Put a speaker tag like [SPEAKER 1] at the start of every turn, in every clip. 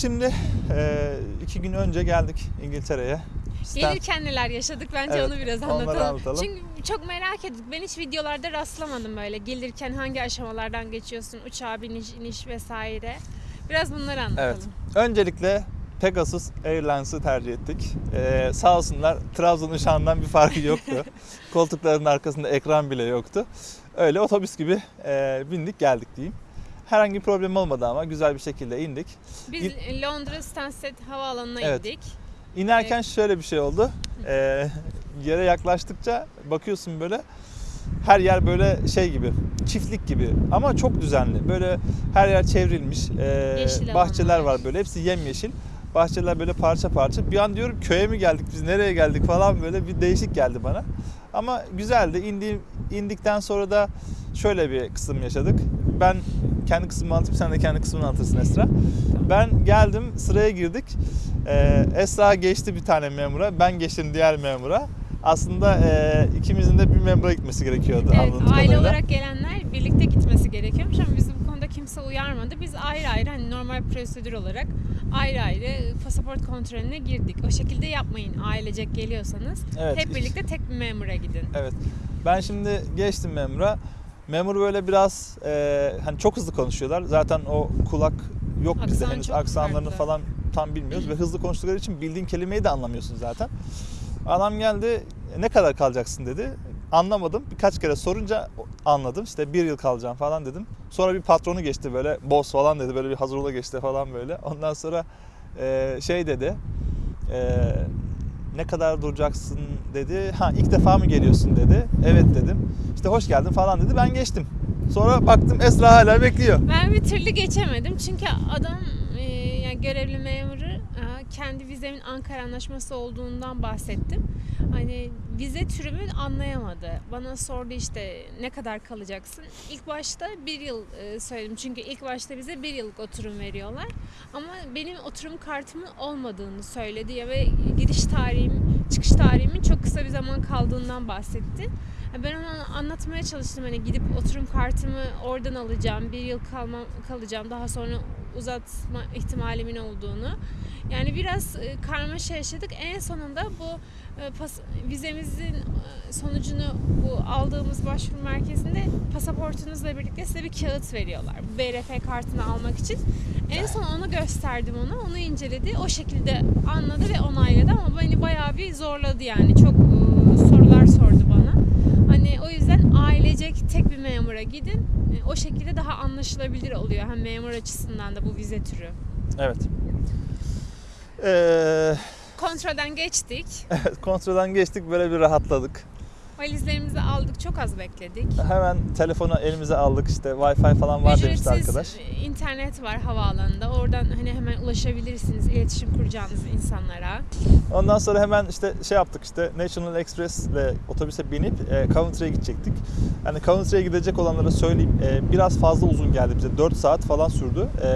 [SPEAKER 1] Şimdi e, iki gün önce geldik İngiltere'ye. Stan-
[SPEAKER 2] Gelirken neler yaşadık bence
[SPEAKER 1] Evet,
[SPEAKER 2] onu biraz anlatalım.
[SPEAKER 1] anlatalım.
[SPEAKER 2] Çünkü çok merak ettik. Ben hiç videolarda rastlamadım böyle. Gelirken hangi aşamalardan geçiyorsun, uçağa biniş, iniş vesaire. Biraz bunları anlatalım.
[SPEAKER 1] Evet. Öncelikle Pegasus Airlines'ı tercih ettik. Ee, sağ olsunlar Trabzon uçağından bir farkı yoktu. Koltukların arkasında ekran bile yoktu. Öyle otobüs gibi e, bindik geldik diyeyim. Herhangi bir problem olmadı ama güzel bir şekilde indik.
[SPEAKER 2] Biz Londra Stansted Havaalanı'na
[SPEAKER 1] Evet.
[SPEAKER 2] indik.
[SPEAKER 1] İnerken şöyle bir şey oldu. Ee, yere yaklaştıkça bakıyorsun böyle her yer böyle şey gibi, çiftlik gibi ama çok düzenli. Böyle her yer çevrilmiş. Ee,
[SPEAKER 2] Yeşil
[SPEAKER 1] bahçeler
[SPEAKER 2] alanlar.
[SPEAKER 1] var böyle hepsi yemyeşil. Bahçeler böyle parça parça. Bir an diyorum köye mi geldik biz nereye geldik falan böyle bir değişik geldi bana. Ama güzeldi. İndi, indikten sonra da şöyle bir kısım yaşadık. Ben kendi kısmımı anlatayım sen de kendi kısmını anlatırsın Esra. Ben geldim sıraya girdik. Ee, Esra geçti bir tane memura. Ben geçtim diğer memura. Aslında e, ikimizin de bir memura gitmesi gerekiyordu
[SPEAKER 2] Evet, aile
[SPEAKER 1] kadarıyla.
[SPEAKER 2] olarak gelenler birlikte gitmesi gerekiyormuş ama bizi bu konuda kimse uyarmadı. Biz ayrı ayrı hani normal prosedür olarak ayrı ayrı pasaport kontrolüne girdik. O şekilde yapmayın ailecek geliyorsanız.
[SPEAKER 1] Evet.
[SPEAKER 2] Hep birlikte tek bir memura gidin.
[SPEAKER 1] Evet. Ben şimdi geçtim memura. Memur böyle biraz e, hani çok hızlı konuşuyorlar. Zaten o kulak yok bizde
[SPEAKER 2] Aksan
[SPEAKER 1] henüz
[SPEAKER 2] çok
[SPEAKER 1] aksanlarını
[SPEAKER 2] farklı.
[SPEAKER 1] falan tam bilmiyoruz ve hızlı konuştukları için bildiğin kelimeyi de anlamıyorsun zaten. Adam geldi ne kadar kalacaksın dedi. Anlamadım. Birkaç kere sorunca anladım. İşte bir yıl kalacağım falan dedim. Sonra bir patronu geçti böyle boss falan dedi. Böyle bir hazır geçti falan böyle. Ondan sonra e, şey dedi. E, ne kadar duracaksın dedi. Ha ilk defa mı geliyorsun dedi. Evet dedim. İşte hoş geldin falan dedi. Ben geçtim. Sonra baktım Esra hala bekliyor.
[SPEAKER 2] Ben bir türlü geçemedim çünkü adam e, yani görevli memuru kendi vizemin Ankara Anlaşması olduğundan bahsettim. Hani vize türümü anlayamadı. Bana sordu işte ne kadar kalacaksın. İlk başta bir yıl e, söyledim çünkü ilk başta bize bir yıllık oturum veriyorlar. Ama benim oturum kartımın olmadığını söyledi ya ve gidiş tarihim, çıkış tarihimin çok kısa bir zaman kaldığından bahsetti. Ben ona anlatmaya çalıştım hani gidip oturum kartımı oradan alacağım, bir yıl kalmam, kalacağım, daha sonra uzatma ihtimalimin olduğunu. Yani biraz e, karmaşa yaşadık. En sonunda bu e, vizemizin e, sonucunu bu aldığımız başvuru merkezinde pasaportunuzla birlikte size bir kağıt veriyorlar. BRF kartını almak için. En son onu gösterdim ona. Onu inceledi. O şekilde anladı ve onayladı ama beni bayağı bir zorladı yani. Çok sorular sordu ailecek tek bir memura gidin. E, O şekilde daha anlaşılabilir oluyor hem memur açısından da bu vize türü.
[SPEAKER 1] Evet. Ee,
[SPEAKER 2] Kontrolden geçtik.
[SPEAKER 1] evet kontrolden geçtik böyle bir rahatladık.
[SPEAKER 2] Valizlerimizi aldık. Çok az bekledik.
[SPEAKER 1] Hemen telefonu elimize aldık işte Wi-Fi falan var demişti
[SPEAKER 2] Ücretsiz
[SPEAKER 1] arkadaş.
[SPEAKER 2] internet var havaalanında. Oradan hani hemen ulaşabilirsiniz iletişim kuracağınız insanlara.
[SPEAKER 1] Ondan sonra hemen işte şey yaptık işte National Express ile otobüse binip e, Coventry'e gidecektik. Yani Coventry'e gidecek olanlara söyleyeyim e, biraz fazla uzun geldi bize. 4 saat falan sürdü. E,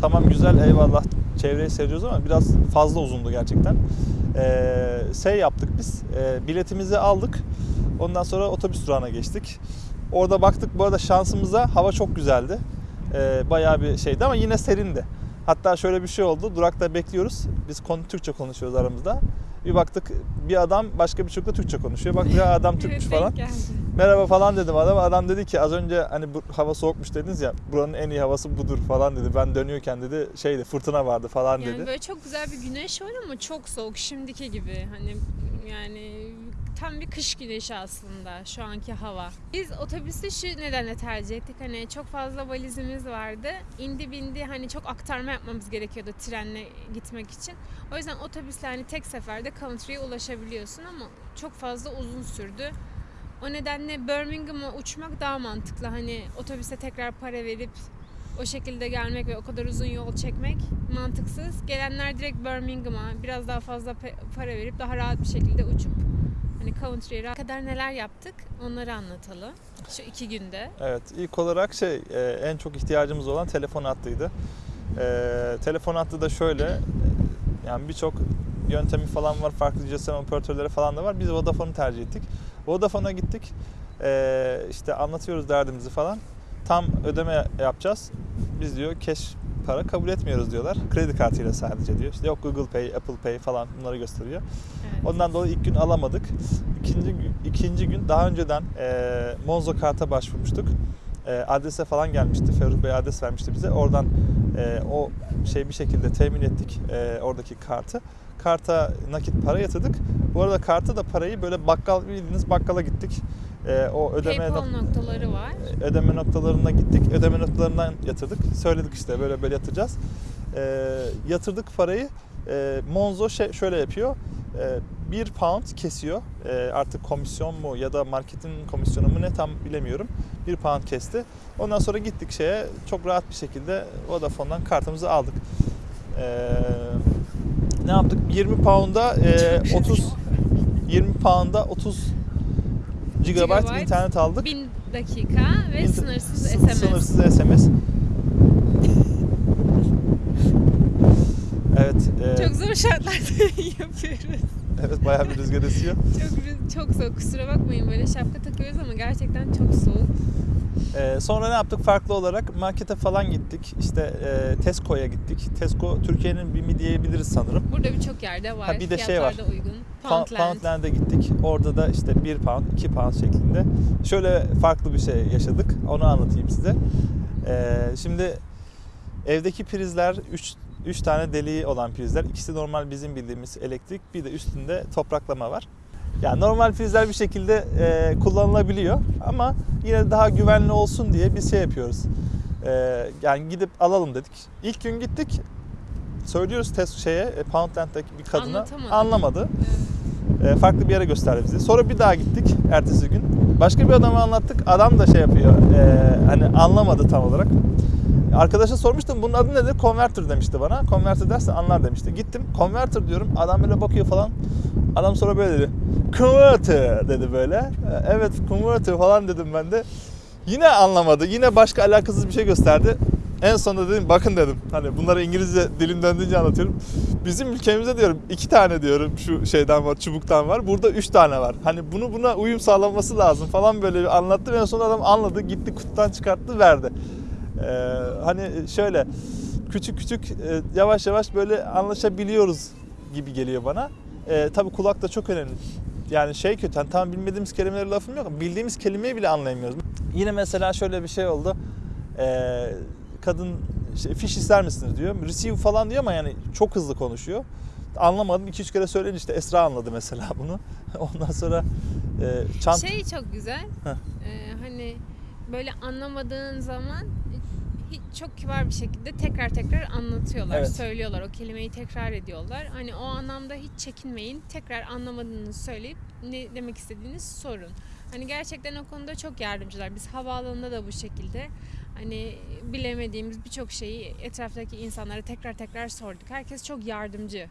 [SPEAKER 1] tamam güzel eyvallah çevreyi seviyoruz ama biraz fazla uzundu gerçekten. E, şey yaptık biz e, biletimizi aldık. Ondan sonra otobüs durağına geçtik. Orada baktık bu arada şansımıza hava çok güzeldi. E, bayağı bir şeydi ama yine serindi. Hatta şöyle bir şey oldu. Durakta bekliyoruz. Biz konu Türkçe konuşuyoruz aramızda. Bir baktık bir adam başka bir çocukla Türkçe konuşuyor. Baktık ya adam Türkmüş
[SPEAKER 2] Evet,
[SPEAKER 1] falan.
[SPEAKER 2] geldi.
[SPEAKER 1] Merhaba falan dedim adama. Adam dedi ki az önce hani bu hava soğukmuş dediniz ya. Buranın en iyi havası budur falan dedi. Ben dönüyorken dedi şeydi fırtına vardı falan
[SPEAKER 2] Yani
[SPEAKER 1] dedi.
[SPEAKER 2] böyle çok güzel bir güneş var ama çok soğuk şimdiki gibi. Hani yani tam bir kış güneşi aslında şu anki hava. Biz otobüsü şu nedenle tercih ettik. Hani çok fazla valizimiz vardı. İndi bindi hani çok aktarma yapmamız gerekiyordu trenle gitmek için. O yüzden otobüsle hani tek seferde Coventry'ye ulaşabiliyorsun ama çok fazla uzun sürdü. O nedenle Birmingham'a uçmak daha mantıklı. Hani otobüse tekrar para verip o şekilde gelmek ve o kadar uzun yol çekmek mantıksız. Gelenler direkt Birmingham'a biraz daha fazla para verip daha rahat bir şekilde uçup hani rahat- kadar neler yaptık onları anlatalım. Şu iki günde.
[SPEAKER 1] Evet ilk olarak şey e, en çok ihtiyacımız olan telefon hattıydı. E, telefon hattı da şöyle yani birçok yöntemi falan var. Farklı GSM operatörleri falan da var. Biz Vodafone'u tercih ettik. Vodafone'a gittik. E, işte anlatıyoruz derdimizi falan. Tam ödeme yapacağız. Biz diyor cash para kabul etmiyoruz diyorlar. Kredi kartıyla sadece diyor. İşte yok Google Pay, Apple Pay falan bunları gösteriyor.
[SPEAKER 2] Evet.
[SPEAKER 1] Ondan dolayı ilk gün alamadık. İkinci, gün- ikinci gün daha önceden e, Monzo karta başvurmuştuk. E, adrese falan gelmişti. Ferruh Bey adres vermişti bize. Oradan e, o şey bir şekilde temin ettik e, oradaki kartı. Karta nakit para yatırdık. Bu arada kartı da parayı böyle bakkal bildiğiniz bakkala gittik. E, o ödeme
[SPEAKER 2] PayPal
[SPEAKER 1] nok-
[SPEAKER 2] noktaları var.
[SPEAKER 1] ödeme noktalarına gittik. Ödeme noktalarından yatırdık. Söyledik işte böyle böyle yatıracağız. E, yatırdık parayı. E, Monzo şey, şöyle yapıyor. E, bir pound kesiyor. E, artık komisyon mu ya da marketin komisyonu mu ne tam bilemiyorum. Bir pound kesti. Ondan sonra gittik şeye çok rahat bir şekilde Vodafone'dan kartımızı aldık. E, ne yaptık? 20 pound'a e, 30 20 pound'a 30 gigabyte
[SPEAKER 2] Gigabyte.
[SPEAKER 1] internet aldık.
[SPEAKER 2] 1000 dakika ve
[SPEAKER 1] İnter-
[SPEAKER 2] sınırsız
[SPEAKER 1] sı-
[SPEAKER 2] SMS.
[SPEAKER 1] Sınırsız SMS. Evet. e,
[SPEAKER 2] Çok zor şartlarda yapıyoruz.
[SPEAKER 1] evet bayağı bir rüzgar esiyor.
[SPEAKER 2] Çok çok soğuk. Kusura bakmayın böyle şapka takıyoruz ama gerçekten çok soğuk.
[SPEAKER 1] E, sonra ne yaptık? Farklı olarak markete falan gittik. İşte e, Tesco'ya gittik. Tesco Türkiye'nin BİM'i diyebiliriz sanırım.
[SPEAKER 2] Burada birçok yerde var.
[SPEAKER 1] Ha, bir de şey var.
[SPEAKER 2] Uygun. Poundland.
[SPEAKER 1] Poundland'e gittik. Orada da işte 1 pound, 2 pound şeklinde. Şöyle farklı bir şey yaşadık. Onu anlatayım size. Ee, şimdi evdeki prizler 3 3 tane deliği olan prizler. İkisi normal bizim bildiğimiz elektrik. Bir de üstünde topraklama var. Yani normal prizler bir şekilde e, kullanılabiliyor ama yine daha güvenli olsun diye biz şey yapıyoruz. E, yani gidip alalım dedik. İlk gün gittik. Söylüyoruz test şeye e, Poundland'daki bir kadına
[SPEAKER 2] Anlatamadı.
[SPEAKER 1] anlamadı.
[SPEAKER 2] Evet.
[SPEAKER 1] E, farklı bir yere gösterdi bizi. Sonra bir daha gittik ertesi gün. Başka bir adama anlattık. Adam da şey yapıyor. e, hani anlamadı tam olarak. Arkadaşa sormuştum bunun adı nedir? Converter demişti bana. Converter derse anlar demişti. Gittim converter diyorum. Adam böyle bakıyor falan. Adam sonra böyle dedi. Converter dedi böyle. E, Evet converter falan dedim ben de. Yine anlamadı. Yine başka alakasız bir şey gösterdi. En sonunda dedim bakın dedim. Hani bunları İngilizce dilim döndüğünce anlatıyorum. Bizim ülkemizde diyorum iki tane diyorum şu şeyden var, çubuktan var. Burada üç tane var. Hani bunu buna uyum sağlanması lazım falan böyle bir anlattı. En sonunda adam anladı. Gitti kutudan çıkarttı verdi. Ee, hani şöyle küçük küçük e, yavaş yavaş böyle anlaşabiliyoruz gibi geliyor bana. Ee, tabii kulak da çok önemli. Yani şey kötü, hani tamam bilmediğimiz kelimeleri lafım yok ama bildiğimiz kelimeyi bile anlayamıyoruz. Yine mesela şöyle bir şey oldu. Ee, kadın işte, fiş ister misiniz diyor. Receive falan diyor ama yani çok hızlı konuşuyor. Anlamadım. 2-3 kere söyleyince işte Esra anladı mesela bunu. Ondan sonra e, çant
[SPEAKER 2] Şey çok güzel.
[SPEAKER 1] Heh.
[SPEAKER 2] Ee, hani böyle anlamadığın zaman çok kibar bir şekilde tekrar tekrar anlatıyorlar,
[SPEAKER 1] Evet.
[SPEAKER 2] söylüyorlar. O kelimeyi tekrar ediyorlar. Hani o anlamda hiç çekinmeyin. Tekrar anlamadığınızı söyleyip ne demek istediğiniz sorun. Hani gerçekten o konuda çok yardımcılar. Biz havaalanında da bu şekilde hani bilemediğimiz birçok şeyi etraftaki insanlara tekrar tekrar sorduk. Herkes çok yardımcı.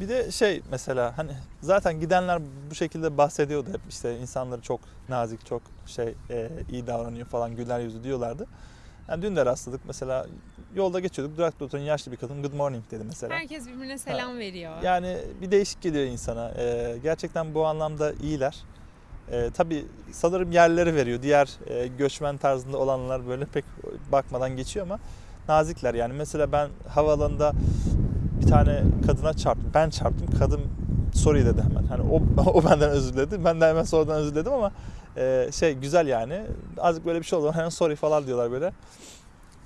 [SPEAKER 1] Bir de şey mesela hani zaten gidenler bu şekilde bahsediyordu hep işte insanları çok nazik, çok şey e, iyi davranıyor falan güler yüzlü diyorlardı. Yani dün de rastladık mesela yolda geçiyorduk durakta oturan yaşlı bir kadın good morning dedi mesela.
[SPEAKER 2] Herkes birbirine selam veriyor.
[SPEAKER 1] Yani bir değişik geliyor insana. E, gerçekten bu anlamda iyiler. E, tabii sanırım yerleri veriyor. Diğer e, göçmen tarzında olanlar böyle pek bakmadan geçiyor ama nazikler. Yani mesela ben havaalanında bir tane kadına çarptım. Ben çarptım. Kadın sorry dedi hemen. Hani o, o benden özür diledi. Ben de hemen sonradan özür diledim ama e, şey güzel yani. Azıcık böyle bir şey oldu. Hemen sorry falan diyorlar böyle.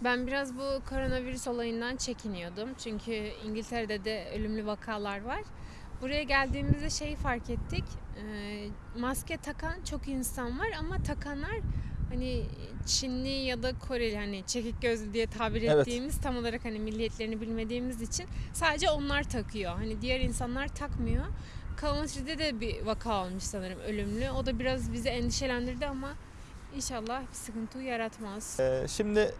[SPEAKER 2] Ben biraz bu koronavirüs olayından çekiniyordum. Çünkü İngiltere'de de ölümlü vakalar var. Buraya geldiğimizde şeyi fark ettik. Ee, maske takan çok insan var ama takanlar hani Çinli ya da Koreli hani çekik gözlü diye tabir
[SPEAKER 1] Evet.
[SPEAKER 2] ettiğimiz tam olarak hani milliyetlerini bilmediğimiz için sadece onlar takıyor. Hani diğer insanlar takmıyor. Coventry'de de bir vaka olmuş sanırım ölümlü. O da biraz bizi endişelendirdi ama inşallah bir sıkıntı yaratmaz.
[SPEAKER 1] E, şimdi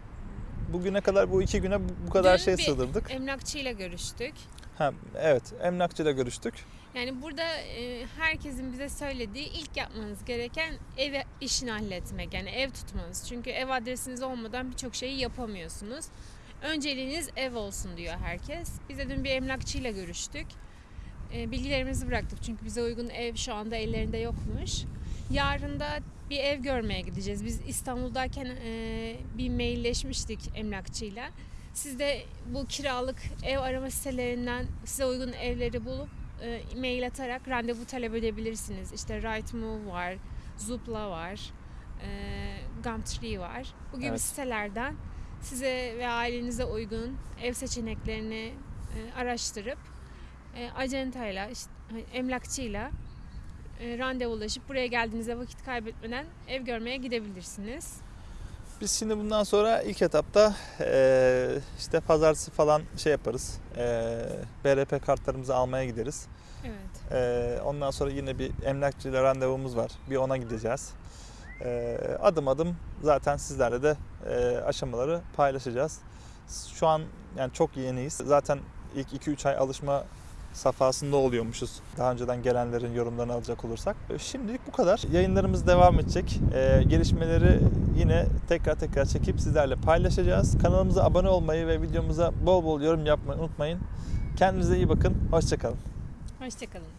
[SPEAKER 1] bugüne kadar bu iki güne bu- bu kadar
[SPEAKER 2] Dün
[SPEAKER 1] şey
[SPEAKER 2] bir
[SPEAKER 1] sığdırdık.
[SPEAKER 2] Emlakçıyla görüştük.
[SPEAKER 1] Ha, evet emlakçıyla görüştük.
[SPEAKER 2] Yani burada e, herkesin bize söylediği ilk yapmanız gereken ev işini halletmek. Yani ev tutmanız. Çünkü ev adresiniz olmadan birçok şeyi yapamıyorsunuz. Önceliğiniz ev olsun diyor herkes. Biz de dün bir emlakçıyla görüştük. E, bilgilerimizi bıraktık çünkü bize uygun ev şu anda ellerinde yokmuş. Yarın da bir ev görmeye gideceğiz. Biz İstanbul'dayken e, bir mailleşmiştik emlakçıyla. Siz de bu kiralık ev arama sitelerinden size uygun evleri bulup e, mail atarak randevu talep edebilirsiniz. İşte Rightmove var, Zoopla var, e, Gumtree var. Bu gibi
[SPEAKER 1] Evet.
[SPEAKER 2] sitelerden size ve ailenize uygun ev seçeneklerini e, araştırıp e, acentayla, işte, hani emlakçıyla e, randevulaşıp buraya geldiğinizde vakit kaybetmeden ev görmeye gidebilirsiniz.
[SPEAKER 1] Biz şimdi bundan sonra ilk etapta eee, işte pazartesi falan şey yaparız. Eee BRP kartlarımızı almaya gideriz.
[SPEAKER 2] Evet.
[SPEAKER 1] Eee, ondan sonra yine bir emlakçıyla randevumuz var. Bir ona gideceğiz. Eee, adım adım zaten sizlerle de eee, aşamaları paylaşacağız. Şu an yani çok yeniyiz. Zaten ilk 2-3 ay alışma safhasında oluyormuşuz. Daha önceden gelenlerin yorumlarını alacak olursak. E, Şimdilik bu kadar. Yayınlarımız devam edecek. Eee, gelişmeleri yine tekrar tekrar çekip sizlerle paylaşacağız. Kanalımıza abone olmayı ve videomuza bol bol yorum yapmayı unutmayın. Kendinize iyi bakın. Hoşçakalın.
[SPEAKER 2] Hoşçakalın.